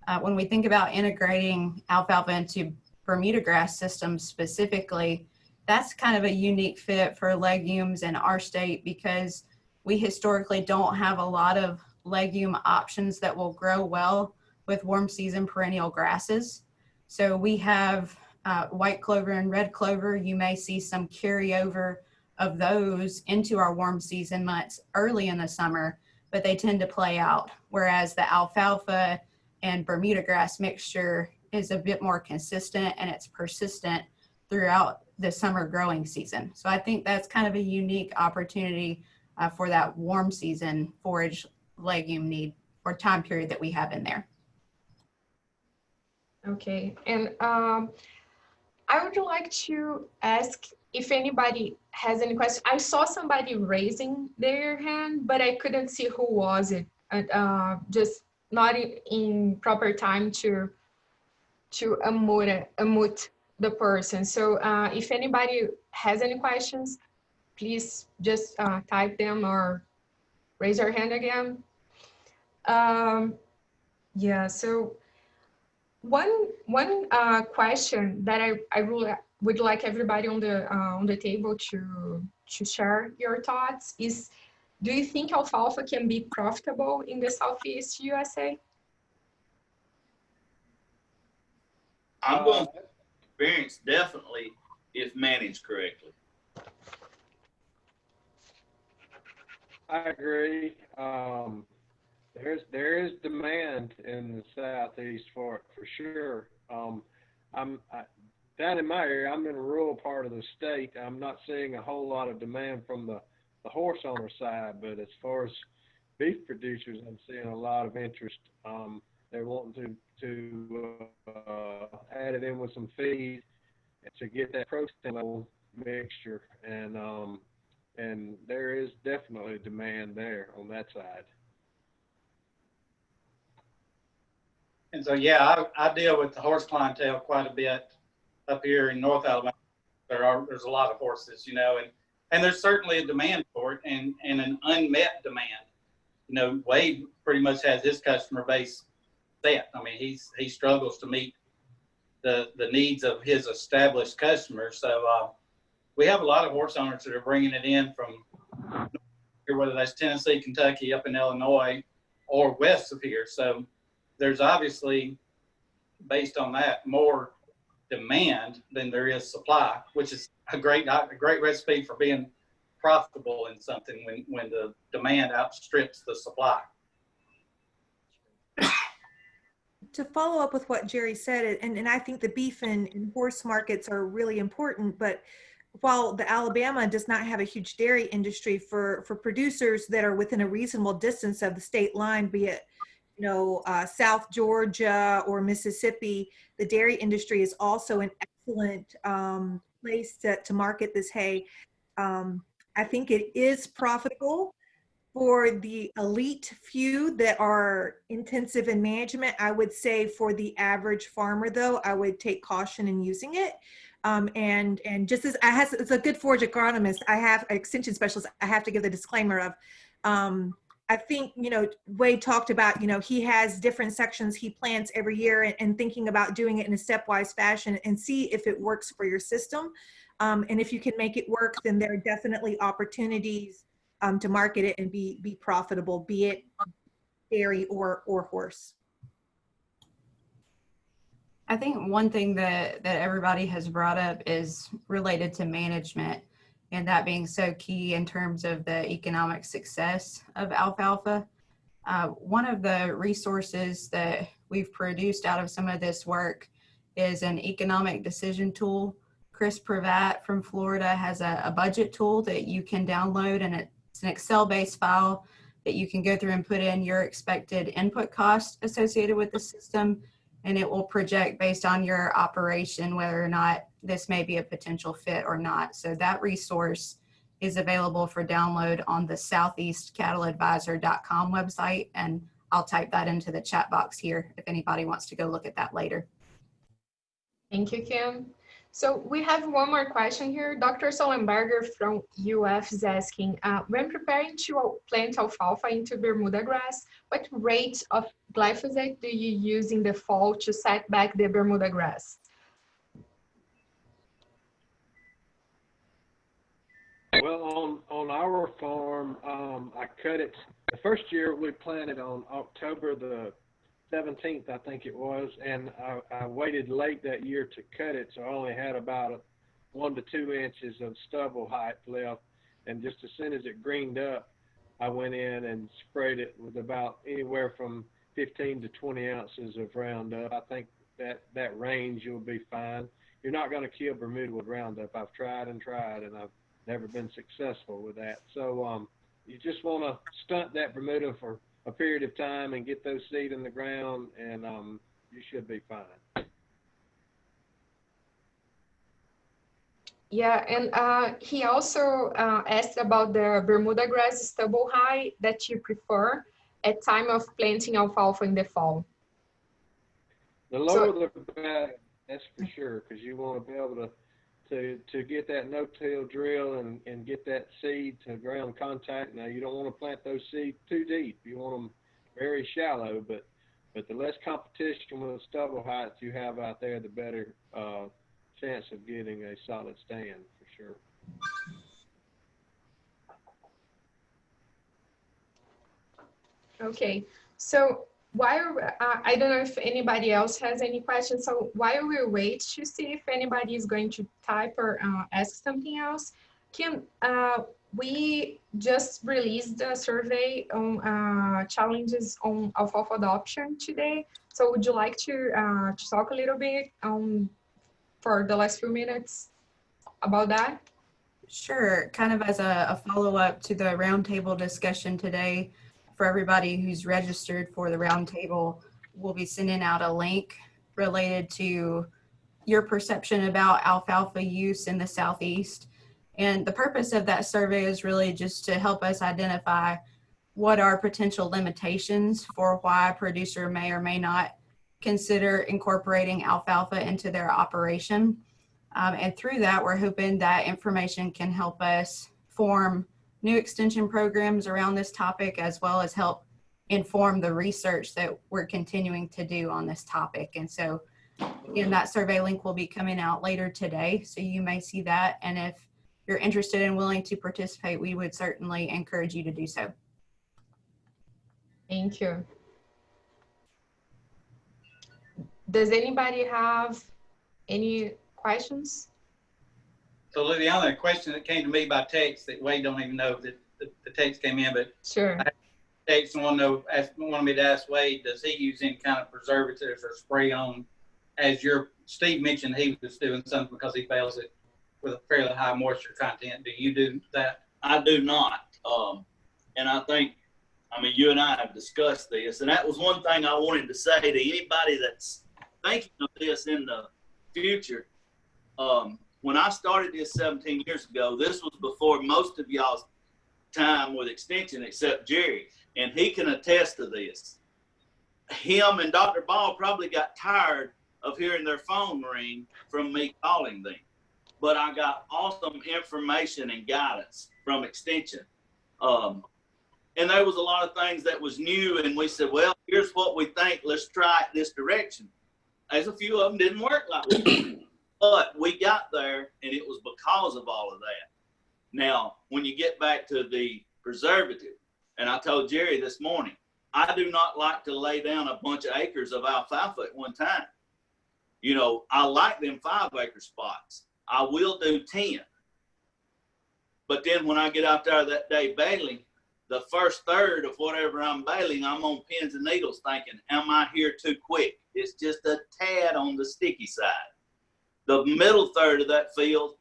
Uh, when we think about integrating alfalfa into Bermuda grass systems specifically, that's kind of a unique fit for legumes in our state because we historically don't have a lot of legume options that will grow well with warm season perennial grasses. So we have uh, white clover and red clover. You may see some carryover of those into our warm season months early in the summer, but they tend to play out. Whereas the alfalfa and Bermuda grass mixture is a bit more consistent and it's persistent throughout the summer growing season. So I think that's kind of a unique opportunity uh, for that warm season forage legume need or time period that we have in there. Okay, and um, I would like to ask if anybody has any questions. I saw somebody raising their hand, but I couldn't see who was it. Uh, just not in, in proper time to to unmute, unmute the person. So uh, if anybody has any questions, please just uh, type them or raise your hand again. Um, yeah, so one one uh, question that I, I really would like everybody on the uh, on the table to to share your thoughts is do you think alfalfa can be profitable in the southeast USA? I'm going to experience definitely if managed correctly. I agree. Um, there's there is demand in the southeast for it for sure. Um, I'm I, down in my area. I'm in a rural part of the state. I'm not seeing a whole lot of demand from the the horse owner side, but as far as beef producers, I'm seeing a lot of interest. Um, they're wanting to to uh, add it in with some feed to get that protein level mixture, and um, and there is definitely demand there on that side. And so, yeah, I, I deal with the horse clientele quite a bit up here in North Alabama. There are, there's a lot of horses, you know, and, and there's certainly a demand for it and, and an unmet demand. You know, Wade pretty much has his customer base set. I mean, he's, he struggles to meet the, the needs of his established customers. So, uh, we have a lot of horse owners that are bringing it in from whether that's Tennessee, Kentucky, up in Illinois, or west of here. So there's obviously, based on that, more demand than there is supply, which is a great a great recipe for being profitable in something when when the demand outstrips the supply. to follow up with what Jerry said, and, and I think the beef and, and horse markets are really important, but while the Alabama does not have a huge dairy industry for, for producers that are within a reasonable distance of the state line, be it, you know, uh, South Georgia or Mississippi, the dairy industry is also an excellent um, place to, to market this hay. Um, I think it is profitable for the elite few that are intensive in management. I would say for the average farmer though, I would take caution in using it. Um, and and just as I has as a good forage agronomist, I have extension specialist. I have to give the disclaimer of, um, I think you know Wade talked about you know he has different sections he plants every year and, and thinking about doing it in a stepwise fashion and see if it works for your system. Um, and if you can make it work, then there are definitely opportunities um, to market it and be be profitable. Be it dairy or, or horse. I think one thing that, that everybody has brought up is related to management and that being so key in terms of the economic success of alfalfa. Uh, one of the resources that we've produced out of some of this work is an economic decision tool. Chris Prevatt from Florida has a, a budget tool that you can download and it's an Excel-based file that you can go through and put in your expected input cost associated with the system and it will project based on your operation whether or not this may be a potential fit or not. So that resource is available for download on the southeastcattleadvisor.com website and I'll type that into the chat box here if anybody wants to go look at that later. Thank you, Kim. So we have one more question here. Dr. Sollenberger from UF is asking, uh, when preparing to plant alfalfa into Bermuda grass, what rate of glyphosate do you use in the fall to set back the Bermuda grass? Well, on, on our farm, um, I cut it, the first year we planted on October the seventeenth, I think it was, and I, I waited late that year to cut it, so I only had about a, one to two inches of stubble height left. And just as soon as it greened up, I went in and sprayed it with about anywhere from fifteen to twenty ounces of Roundup. I think that, that range you'll be fine. You're not gonna kill Bermuda with Roundup. I've tried and tried and I've never been successful with that. So, um, you just wanna stunt that Bermuda for a period of time and get those seed in the ground and um, you should be fine. Yeah, and uh, he also uh, asked about the Bermuda grass stubble high that you prefer at time of planting alfalfa in the fall. The lower the better, that's for sure, because you want to be able to to to get that no-till drill and and get that seed to ground contact. Now you don't want to plant those seeds too deep. You want them very shallow, but but the less competition with stubble heights you have out there, the better uh, chance of getting a solid stand for sure. Okay, so while uh, I don't know if anybody else has any questions, so while we wait to see if anybody is going to type or uh, ask something else, Kim, uh, we just released a survey on uh, challenges on alfalfa adoption today. So would you like to, uh, to talk a little bit um, for the last few minutes about that? Sure, kind of as a, a follow-up to the roundtable discussion today, for everybody who's registered for the roundtable, we'll be sending out a link related to your perception about alfalfa use in the Southeast. And the purpose of that survey is really just to help us identify what are potential limitations for why a producer may or may not consider incorporating alfalfa into their operation. Um, and through that, we're hoping that information can help us form new extension programs around this topic, as well as help inform the research that we're continuing to do on this topic. And so again, that survey link will be coming out later today. So you may see that. And if you're interested and willing to participate, we would certainly encourage you to do so. Thank you. Does anybody have any questions? So Lou, the only question that came to me by text that Wade don't even know that the, the text came in, but Sure. text want to know, ask, wanted me to ask Wade, does he use any kind of preservatives or spray on? As your, Steve mentioned he was doing something because he fails it with a fairly high moisture content. Do you do that? I do not. Um, and I think, I mean, you and I have discussed this, and that was one thing I wanted to say to anybody that's thinking of this in the future. Um, when I started this 17 years ago, this was before most of y'all's time with extension, except Jerry, and he can attest to this. Him and Dr. Ball probably got tired of hearing their phone ring from me calling them, but I got awesome information and guidance from extension. Um, and there was a lot of things that was new, and we said, well, here's what we think. Let's try it this direction. As a few of them didn't work like we but we got there, and it was because of all of that. Now, when you get back to the preservative, and I told Jerry this morning, I do not like to lay down a bunch of acres of alfalfa at one time. You know, I like them five acre spots. I will do 10. But then when I get out there that day baling, the first third of whatever I'm baling, I'm on pins and needles thinking, am I here too quick? It's just a tad on the sticky side. The middle third of that field,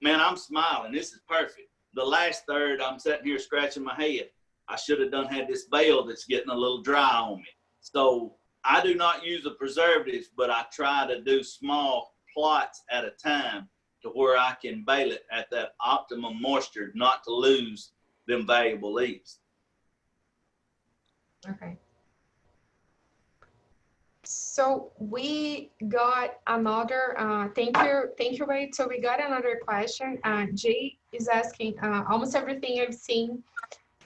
man, I'm smiling. This is perfect. The last third, I'm sitting here scratching my head. I should have done had this bale that's getting a little dry on me. So I do not use the preservatives, but I try to do small plots at a time to where I can bale it at that optimum moisture, not to lose them valuable leaves. Okay. So we got another, uh, thank you, thank you, Wade. So we got another question. Uh, Jay is asking, uh, almost everything I've seen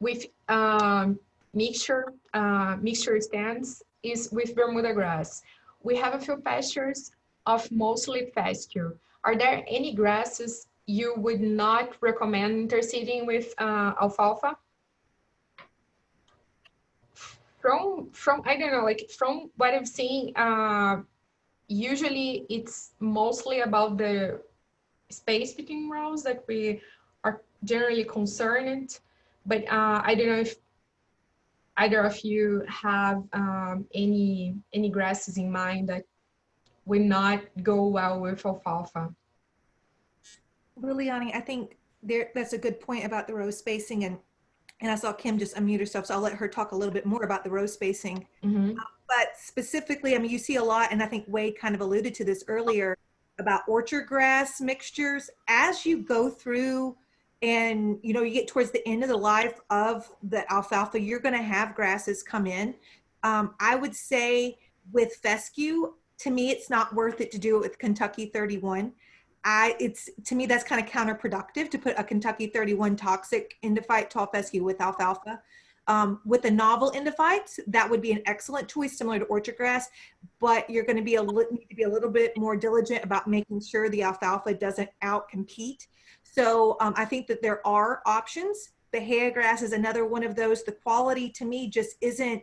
with um, mixture, uh, mixture stands is with Bermuda grass. We have a few pastures of mostly pasture. Are there any grasses you would not recommend interseeding with uh, alfalfa? From, from, I don't know, like from what I'm seeing, uh, usually it's mostly about the space between rows that we are generally concerned. But uh, I don't know if either of you have um, any any grasses in mind that would not go well with alfalfa. Liliani, I think there, that's a good point about the row spacing and, and I saw Kim just unmute herself, so I'll let her talk a little bit more about the row spacing. Mhm. But specifically, I mean, you see a lot, and I think Wade kind of alluded to this earlier about orchard grass mixtures. As you go through and, you know, you get towards the end of the life of the alfalfa, you're going to have grasses come in. Um, I would say with fescue, to me, it's not worth it to do it with Kentucky 31. I, it's to me that's kind of counterproductive to put a Kentucky 31 toxic endophyte tall fescue with alfalfa. Um, with a novel endophytes, that would be an excellent choice, similar to orchard grass, but you're going to be a need to be a little bit more diligent about making sure the alfalfa doesn't outcompete. So um, I think that there are options. The Bahia grass is another one of those. The quality to me just isn't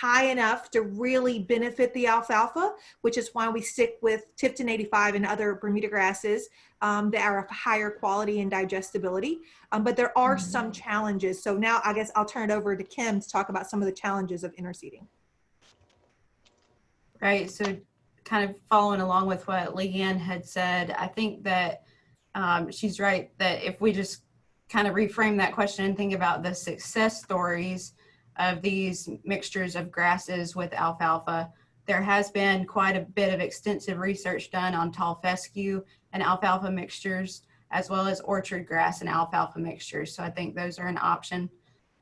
high enough to really benefit the alfalfa, which is why we stick with Tifton 85 and other Bermuda grasses um, that are of higher quality and digestibility. Um, but there are some challenges. So now I guess I'll turn it over to Kim to talk about some of the challenges of interseeding. Right. So, kind of following along with what Leanne had said, I think that um, she's right that if we just kind of reframe that question and think about the success stories of these mixtures of grasses with alfalfa, there has been quite a bit of extensive research done on tall fescue and alfalfa mixtures, as well as orchard grass and alfalfa mixtures. So I think those are an option.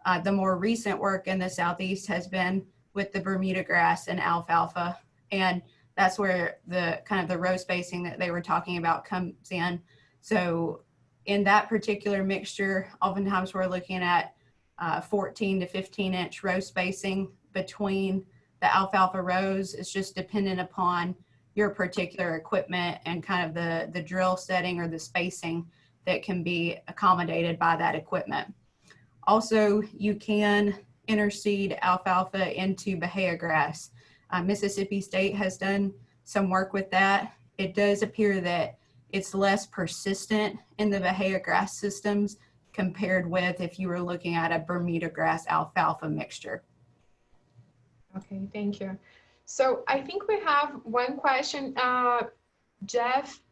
Uh, the more recent work in the southeast has been with the Bermuda grass and alfalfa, and that's where the kind of the row spacing that they were talking about comes in. So in that particular mixture, oftentimes we're looking at uh, 14 to 15 inch row spacing between the alfalfa rows. It's just dependent upon your particular equipment and kind of the, the drill setting or the spacing that can be accommodated by that equipment. Also, you can interseed alfalfa into Bahia grass. Uh, Mississippi State has done some work with that. It does appear that it's less persistent in the Bahia grass systems compared with if you were looking at a Bermuda grass alfalfa mixture. Okay, thank you. So I think we have one question. Uh, Jeff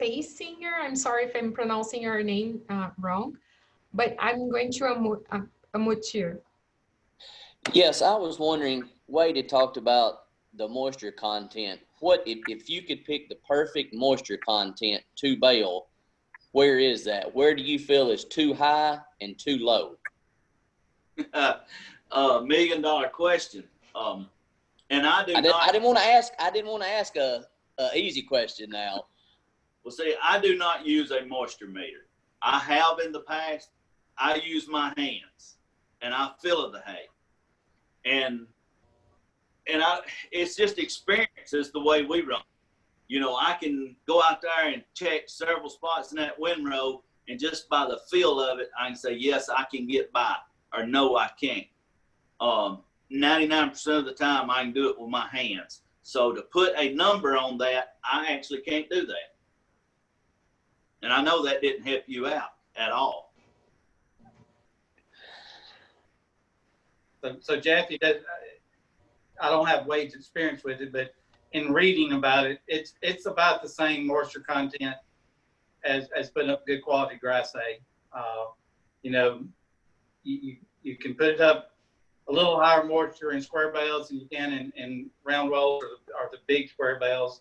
Pasinger, I'm sorry if I'm pronouncing your name uh, wrong, but I'm going to unmute, uh, unmute you. Yes, I was wondering, Wade had talked about the moisture content. What, if, if you could pick the perfect moisture content to bale, where is that? Where do you feel is too high and too low? [LAUGHS] uh, million dollar question. Um, and I do I, did, not. I didn't want to ask, I didn't want to ask a, a easy question now. Well, see, I do not use a moisture meter. I have in the past. I use my hands, and I feel the hay, and and I. It's just experience is the way we run. You know, I can go out there and check several spots in that windrow, and just by the feel of it, I can say yes, I can get by, or no, I can't. Um, 99% of the time I can do it with my hands. So to put a number on that, I actually can't do that. And I know that didn't help you out at all. So, so that, I don't have Wade's experience with it, but in reading about it, it's, it's about the same moisture content as, as putting up good quality grass hay. Uh, you know, you, you, you can put it up a little higher moisture in square bales than you can in, in round rolls or, the- or the big square bales.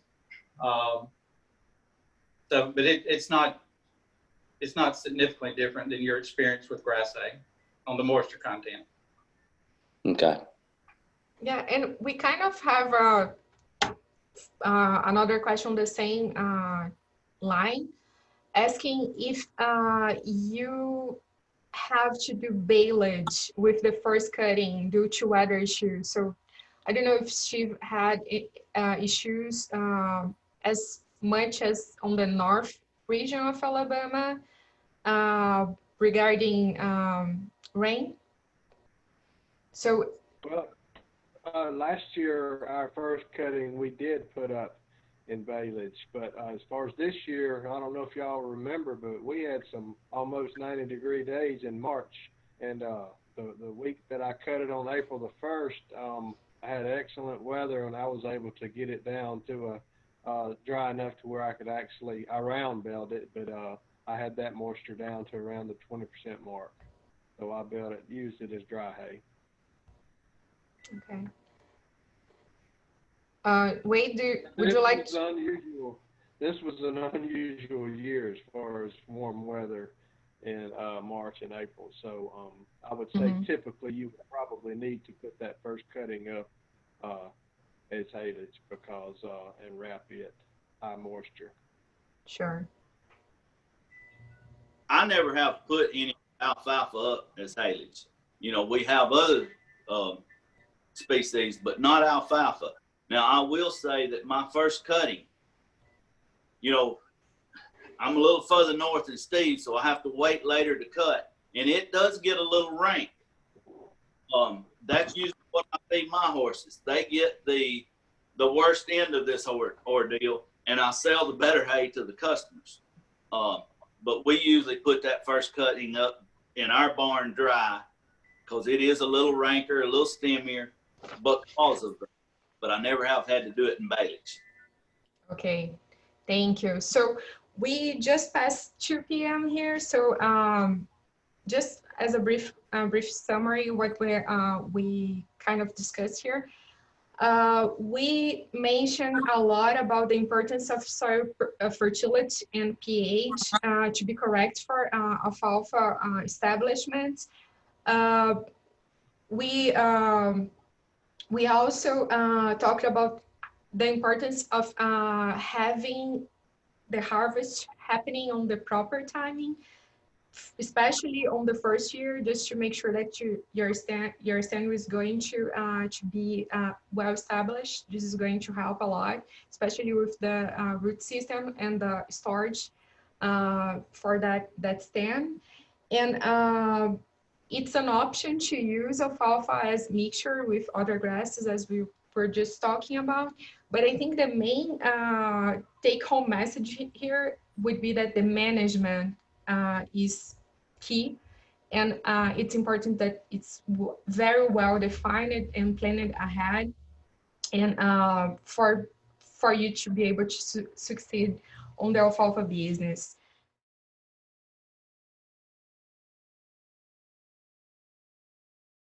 Um, so, but it, it's not, it's not significantly different than your experience with grass hay on the moisture content. Okay. Yeah, and we kind of have uh, uh, another question on the same uh, line, asking if uh, you have to do baleage with the first cutting due to weather issues. So I don't know if she had uh, issues uh, as much as on the north region of Alabama uh, regarding um, rain. So Well, uh, last year, our first cutting, we did put up in baleage, but uh, as far as this year, I don't know if y'all remember, but we had some almost 90 degree days in March. And uh, the, the week that I cut it on April the 1st, um, I had excellent weather and I was able to get it down to a uh, dry enough to where I could actually, I round it, but uh, I had that moisture down to around the 20% mark. So I baled it, used it as dry hay. Okay. Uh, Wade, do, would you This like, was unusual. This was an unusual year as far as warm weather in uh, March and April. So um, I would say Mhm. typically you would probably need to put that first cutting up uh, as haylage because uh, and wrap it high moisture. sure, I never have put any alfalfa up as haylage. You know, we have other um, species, but not alfalfa. Now, I will say that my first cutting, you know, I'm a little further north than Steve, so I have to wait later to cut, and it does get a little rank. Um, that's usually what I feed my horses. They get the the worst end of this or- ordeal, and I sell the better hay to the customers. Um, but we usually put that first cutting up in our barn dry because it is a little ranker, a little stemmier, because of. But I never have had to do it in baleage. okay, thank you. So we just passed 2 p.m. here, so um, just as a brief, uh, brief summary, what we uh, we kind of discussed here. Uh, we mentioned a lot about the importance of soil uh, fertility and pH uh, to be correct for uh, alfalfa uh, establishments. Uh, we um, we also uh, talked about the importance of uh, having the harvest happening on the proper timing, especially on the first year, just to make sure that you, your stand your stand is going to uh, to be uh, well established. This is going to help a lot, especially with the uh, root system and the storage uh, for that that stand. And it's an option to use alfalfa as mixture with other grasses, as we were just talking about. But I think the main uh, take-home message here would be that the management uh, is key, and uh, it's important that it's very well defined and planned ahead, and uh, for for you to be able to su- succeed on the alfalfa business.